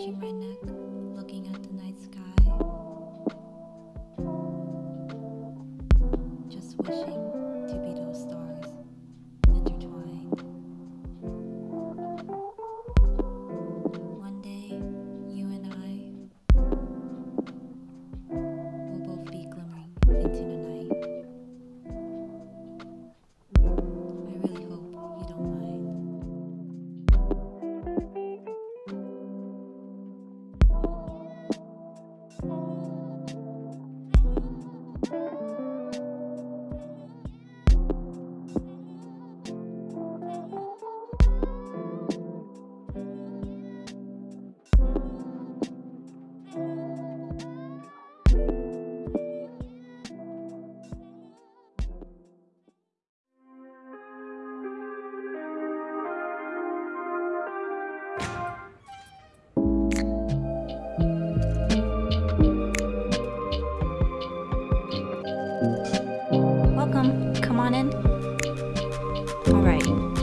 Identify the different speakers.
Speaker 1: watching right now. Oh.